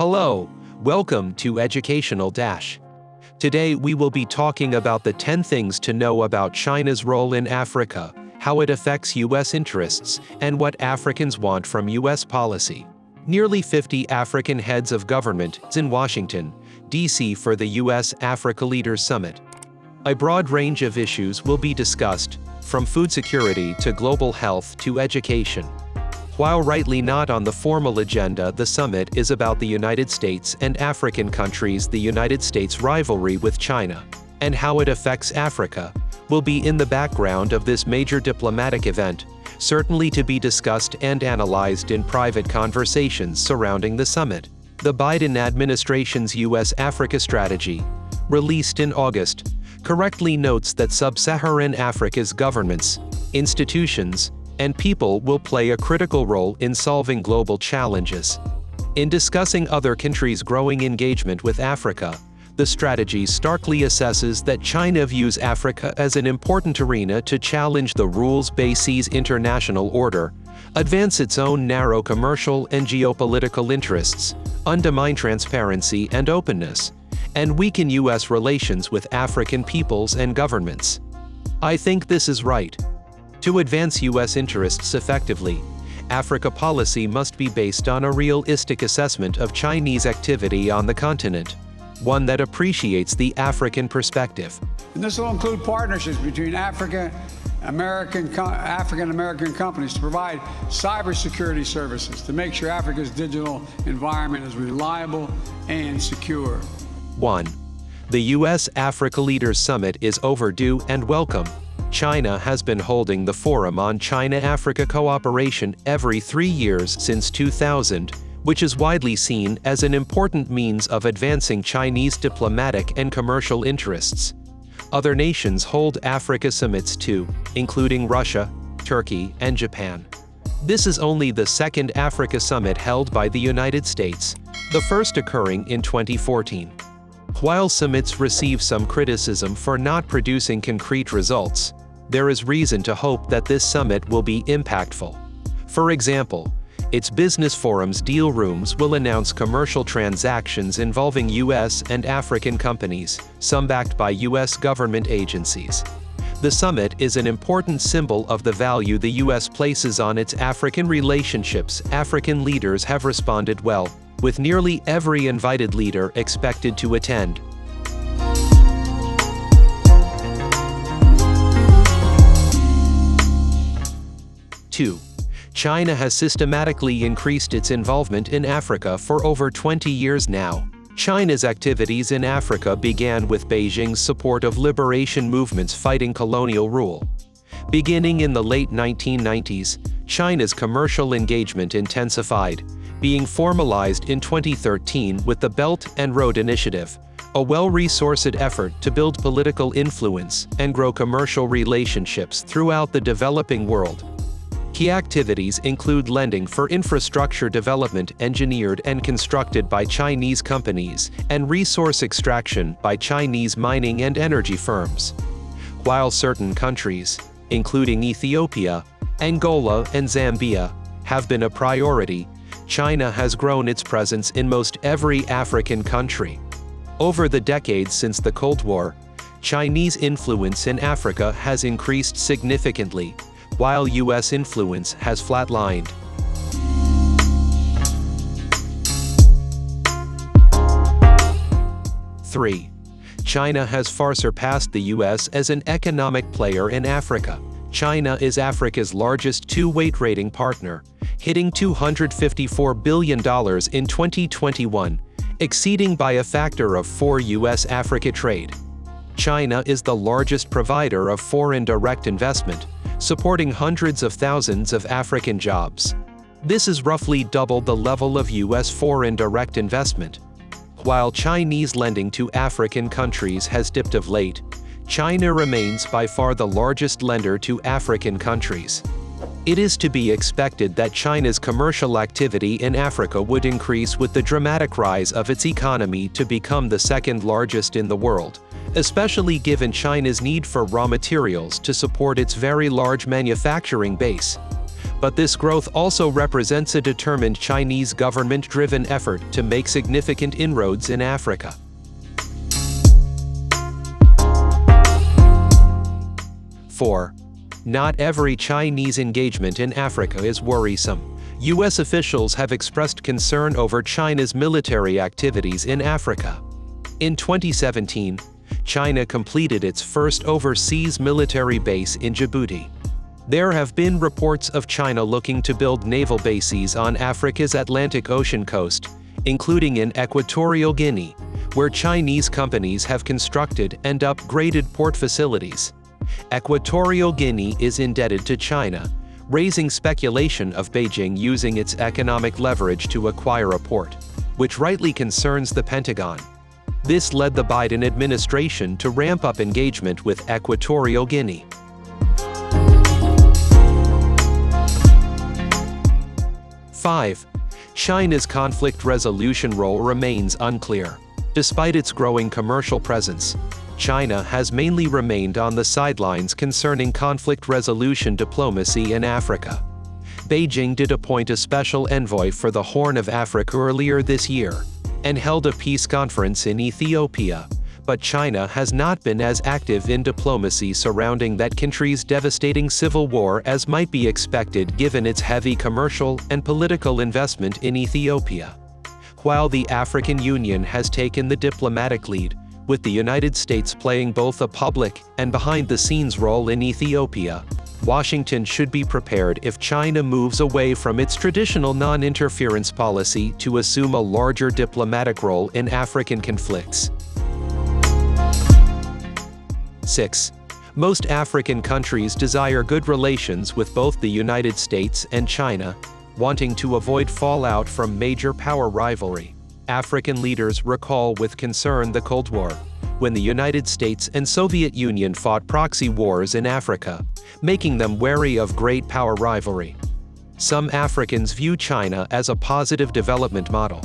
Hello, welcome to Educational Dash. Today we will be talking about the 10 things to know about China's role in Africa, how it affects U.S. interests, and what Africans want from U.S. policy. Nearly 50 African heads of government is in Washington, D.C. for the U.S. Africa Leaders Summit. A broad range of issues will be discussed, from food security to global health to education. While rightly not on the formal agenda, the summit is about the United States and African countries the United States rivalry with China, and how it affects Africa, will be in the background of this major diplomatic event, certainly to be discussed and analyzed in private conversations surrounding the summit. The Biden administration's U.S.-Africa strategy, released in August, correctly notes that sub-Saharan Africa's governments, institutions, and people will play a critical role in solving global challenges. In discussing other countries' growing engagement with Africa, the strategy starkly assesses that China views Africa as an important arena to challenge the rules-based international order, advance its own narrow commercial and geopolitical interests, undermine transparency and openness, and weaken U.S. relations with African peoples and governments. I think this is right. To advance U.S. interests effectively, Africa policy must be based on a realistic assessment of Chinese activity on the continent, one that appreciates the African perspective. And this will include partnerships between Africa, American, African American companies to provide cybersecurity services to make sure Africa's digital environment is reliable and secure. 1. The U.S. Africa Leaders Summit is overdue and welcome. China has been holding the Forum on China-Africa Cooperation every three years since 2000, which is widely seen as an important means of advancing Chinese diplomatic and commercial interests. Other nations hold Africa summits too, including Russia, Turkey, and Japan. This is only the second Africa summit held by the United States, the first occurring in 2014. While summits receive some criticism for not producing concrete results, there is reason to hope that this summit will be impactful. For example, its business forum's deal rooms will announce commercial transactions involving U.S. and African companies, some backed by U.S. government agencies. The summit is an important symbol of the value the U.S. places on its African relationships. African leaders have responded well, with nearly every invited leader expected to attend. 2. China has systematically increased its involvement in Africa for over 20 years now. China's activities in Africa began with Beijing's support of liberation movements fighting colonial rule. Beginning in the late 1990s, China's commercial engagement intensified, being formalized in 2013 with the Belt and Road Initiative, a well-resourced effort to build political influence and grow commercial relationships throughout the developing world. Key activities include lending for infrastructure development engineered and constructed by Chinese companies, and resource extraction by Chinese mining and energy firms. While certain countries, including Ethiopia, Angola, and Zambia, have been a priority, China has grown its presence in most every African country. Over the decades since the Cold War, Chinese influence in Africa has increased significantly, while U.S. influence has flatlined. Three, China has far surpassed the U.S. as an economic player in Africa. China is Africa's largest two-way trading partner, hitting $254 billion in 2021, exceeding by a factor of 4 U.S.-Africa trade. China is the largest provider of foreign direct investment, supporting hundreds of thousands of African jobs. This is roughly double the level of U.S. foreign direct investment. While Chinese lending to African countries has dipped of late, China remains by far the largest lender to African countries. It is to be expected that China's commercial activity in Africa would increase with the dramatic rise of its economy to become the second largest in the world, especially given China's need for raw materials to support its very large manufacturing base. But this growth also represents a determined Chinese government-driven effort to make significant inroads in Africa. Four, not every Chinese engagement in Africa is worrisome. U.S. officials have expressed concern over China's military activities in Africa. In 2017, China completed its first overseas military base in Djibouti. There have been reports of China looking to build naval bases on Africa's Atlantic Ocean coast, including in Equatorial Guinea, where Chinese companies have constructed and upgraded port facilities. Equatorial Guinea is indebted to China, raising speculation of Beijing using its economic leverage to acquire a port, which rightly concerns the Pentagon. This led the Biden administration to ramp up engagement with Equatorial Guinea. Five, China's conflict resolution role remains unclear. Despite its growing commercial presence, China has mainly remained on the sidelines concerning conflict resolution diplomacy in Africa. Beijing did appoint a special envoy for the Horn of Africa earlier this year, and held a peace conference in Ethiopia, but China has not been as active in diplomacy surrounding that country's devastating civil war as might be expected given its heavy commercial and political investment in Ethiopia. While the African Union has taken the diplomatic lead, with the United States playing both a public and behind-the-scenes role in Ethiopia. Washington should be prepared if China moves away from its traditional non-interference policy to assume a larger diplomatic role in African conflicts. 6. Most African countries desire good relations with both the United States and China, wanting to avoid fallout from major power rivalry. African leaders recall with concern the Cold War, when the United States and Soviet Union fought proxy wars in Africa, making them wary of great power rivalry. Some Africans view China as a positive development model.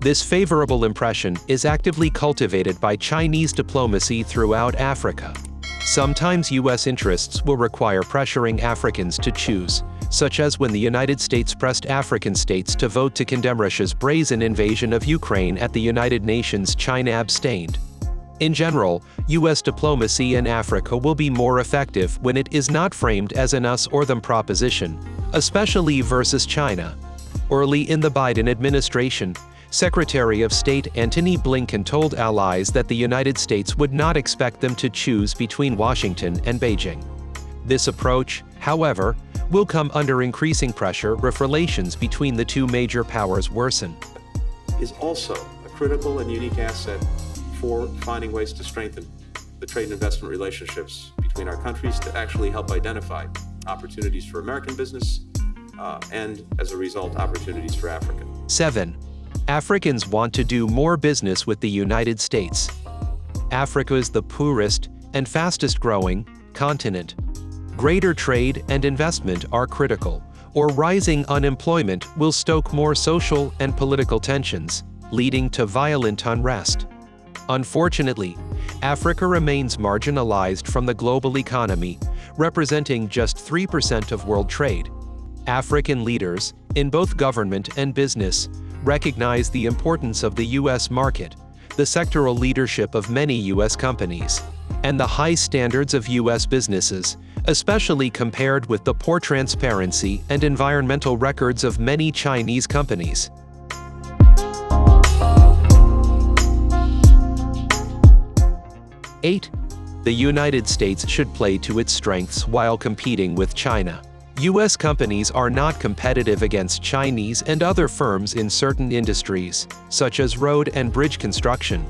This favorable impression is actively cultivated by Chinese diplomacy throughout Africa. Sometimes U.S. interests will require pressuring Africans to choose, such as when the United States pressed African states to vote to condemn Russia's brazen invasion of Ukraine at the United Nations China abstained. In general, U.S. diplomacy in Africa will be more effective when it is not framed as an us or them proposition, especially versus China. Early in the Biden administration, Secretary of State Antony Blinken told allies that the United States would not expect them to choose between Washington and Beijing. This approach, however, will come under increasing pressure if relations between the two major powers worsen. Is also a critical and unique asset for finding ways to strengthen the trade and investment relationships between our countries to actually help identify opportunities for American business uh, and, as a result, opportunities for Africa. 7. Africans want to do more business with the United States. Africa is the poorest and fastest growing continent greater trade and investment are critical, or rising unemployment will stoke more social and political tensions, leading to violent unrest. Unfortunately, Africa remains marginalized from the global economy, representing just 3% of world trade. African leaders, in both government and business, recognize the importance of the U.S. market, the sectoral leadership of many U.S. companies, and the high standards of U.S. businesses, especially compared with the poor transparency and environmental records of many Chinese companies. Eight, the United States should play to its strengths while competing with China. U.S. companies are not competitive against Chinese and other firms in certain industries, such as road and bridge construction,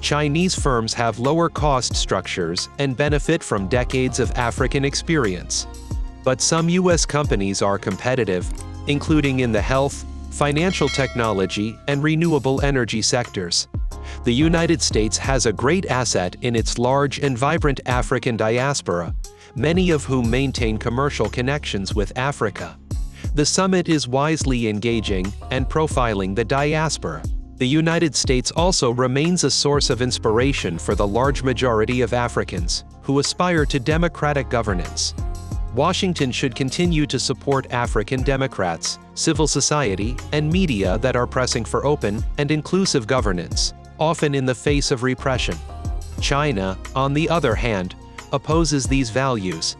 Chinese firms have lower cost structures and benefit from decades of African experience. But some U.S. companies are competitive, including in the health, financial technology, and renewable energy sectors. The United States has a great asset in its large and vibrant African diaspora, many of whom maintain commercial connections with Africa. The summit is wisely engaging and profiling the diaspora. The United States also remains a source of inspiration for the large majority of Africans who aspire to democratic governance. Washington should continue to support African Democrats, civil society, and media that are pressing for open and inclusive governance, often in the face of repression. China, on the other hand, opposes these values.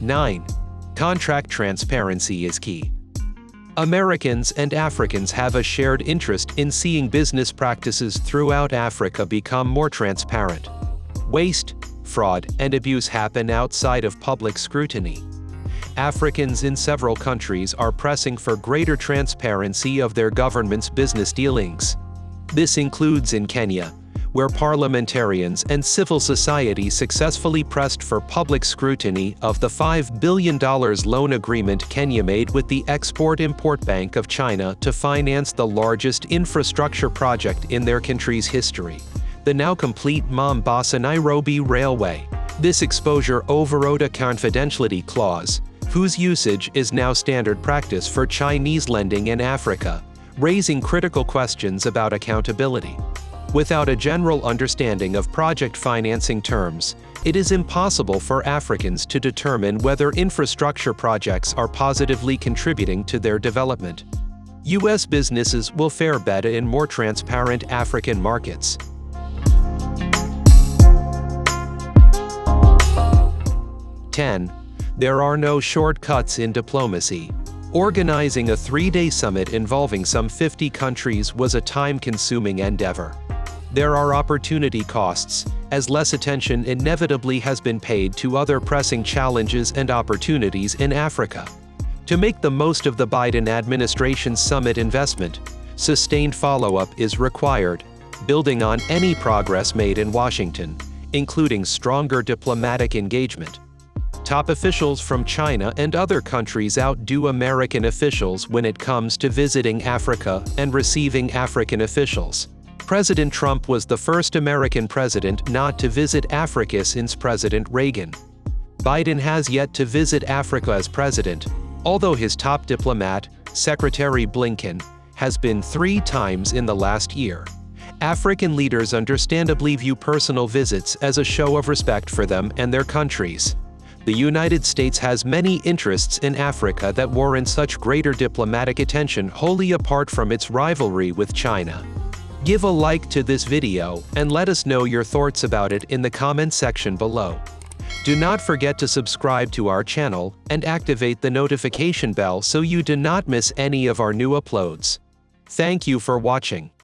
Nine, contract transparency is key. Americans and Africans have a shared interest in seeing business practices throughout Africa become more transparent. Waste, fraud, and abuse happen outside of public scrutiny. Africans in several countries are pressing for greater transparency of their government's business dealings. This includes in Kenya, where parliamentarians and civil society successfully pressed for public scrutiny of the $5 billion loan agreement Kenya made with the Export-Import Bank of China to finance the largest infrastructure project in their country's history, the now complete Mombasa-Nairobi Railway. This exposure overrode a confidentiality clause, whose usage is now standard practice for Chinese lending in Africa, raising critical questions about accountability. Without a general understanding of project financing terms, it is impossible for Africans to determine whether infrastructure projects are positively contributing to their development. U.S. businesses will fare better in more transparent African markets. Ten, there are no shortcuts in diplomacy. Organizing a three-day summit involving some 50 countries was a time-consuming endeavor. There are opportunity costs, as less attention inevitably has been paid to other pressing challenges and opportunities in Africa. To make the most of the Biden administration's summit investment, sustained follow-up is required, building on any progress made in Washington, including stronger diplomatic engagement. Top officials from China and other countries outdo American officials when it comes to visiting Africa and receiving African officials. President Trump was the first American president not to visit Africa since President Reagan. Biden has yet to visit Africa as president, although his top diplomat, Secretary Blinken, has been three times in the last year. African leaders understandably view personal visits as a show of respect for them and their countries. The United States has many interests in Africa that warrant such greater diplomatic attention wholly apart from its rivalry with China. Give a like to this video and let us know your thoughts about it in the comment section below. Do not forget to subscribe to our channel and activate the notification bell so you do not miss any of our new uploads. Thank you for watching.